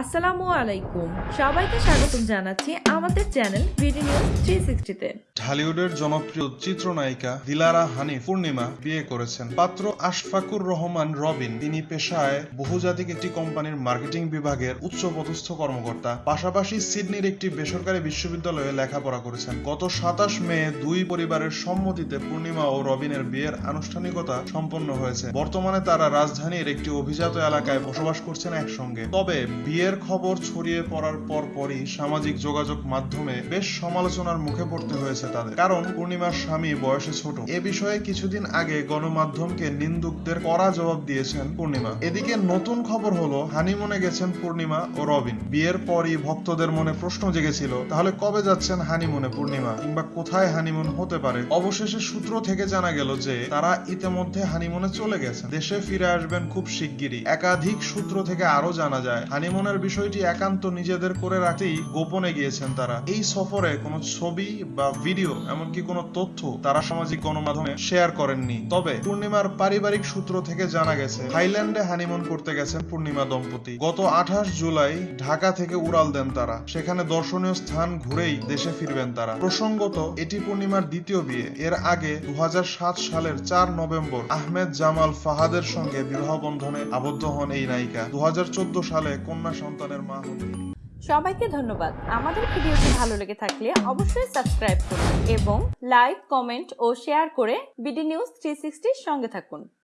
আসসালামু আলাইকুম। সবাইকে স্বাগতম জানাচ্ছি আমাদের চ্যানেল জনপ্রিয় চিত্রনায়িকা দিলারা হানি পূর্ণিমা বিয়ে করেছেন। পাত্র আশফাকুর রহমান রবিন, তিনি পেশায় বহুজাতিক একটি কোম্পানির মার্কেটিং বিভাগের কর্মকর্তা। পাশাপাশি সিডনির একটি বেসরকারি বিশ্ববিদ্যালয়ে লেখাপড়া করেছেন। গত সাতাশ মে দুই পরিবারের সম্মতিতে পূর্ণিমা ও রবিনের বিয়ের আনুষ্ঠানিকতা সম্পন্ন হয়েছে। বর্তমানে তারা রাজধানীর একটি অভিজাত এলাকায় বসবাস করছেন একসঙ্গে। তবে বিয়ের খবর ছড়িয়ে পড়ার পর পরই সামাজিক যোগাযোগ মাধ্যমে বেশ সমালোচনার মুখে পড়তে হয়েছে তাদের। কারণ পূর্ণিমার স্বামী বয়সে ছোট। এ বিষয়ে কিছুদিন আগে গণমাধ্যমকে নিন্দুকদের কড়া জবাব দিয়েছেন পূর্ণিমা। এদিকে নতুন খবর হলো, হানিমুনে গেছেন পূর্ণিমা ও রবিন। বিয়ের পরই ভক্তদের মনে প্রশ্ন জেগেছিল, তাহলে কবে যাচ্ছেন হানিমুনে পূর্ণিমা? কিংবা কোথায় হানিমুন হতে পারে? অবশেষে সূত্র থেকে জানা গেল যে, তারা ইতিমধ্যে হানিমুনে চলে গেছেন। দেশে ফিরে আসবেন খুব শিগগিরই। একাধিক সূত্র থেকে আরও জানা যায় হানিমুনের বিষয়টি একান্ত নিজেদের করে রাখতেই গোপনে গিয়েছেন তারা। এই সফরে কোনো ছবি বা ভিডিও, এমনকি কোনো তথ্য তারা সামাজিক গণমাধ্যমে শেয়ার করেননি। তবে পূর্ণিমার পারিবারিক সূত্র থেকে জানা গেছে, থাইল্যান্ডে হানিমুন করতে গেছেন পূর্ণিমা দম্পতি। গত আঠাশ জুলাই ঢাকা থেকে উড়াল দেন তারা। সেখানে দর্শনীয় স্থান ঘুরেই দেশে ফিরবেন তারা। প্রসঙ্গত, এটি পূর্ণিমার দ্বিতীয় বিয়ে। এর আগে দু হাজার সাত সালের চার নভেম্বর আহমেদ জামাল ফাহাদের সঙ্গে বিবাহ বন্ধনে আবদ্ধ হন এই নায়িকা। দু হাজার চোদ্দ সালে কন্যা সন্তানের মা হন। সবাইকে ধন্যবাদ আমাদের ভিডিওটি ভালো লেগে থাকলে অবশ্যই সাবস্ক্রাইব করুন এবং লাইক, কমেন্ট ও শেয়ার করে বিডি নিউজ থ্রি সঙ্গে থাকুন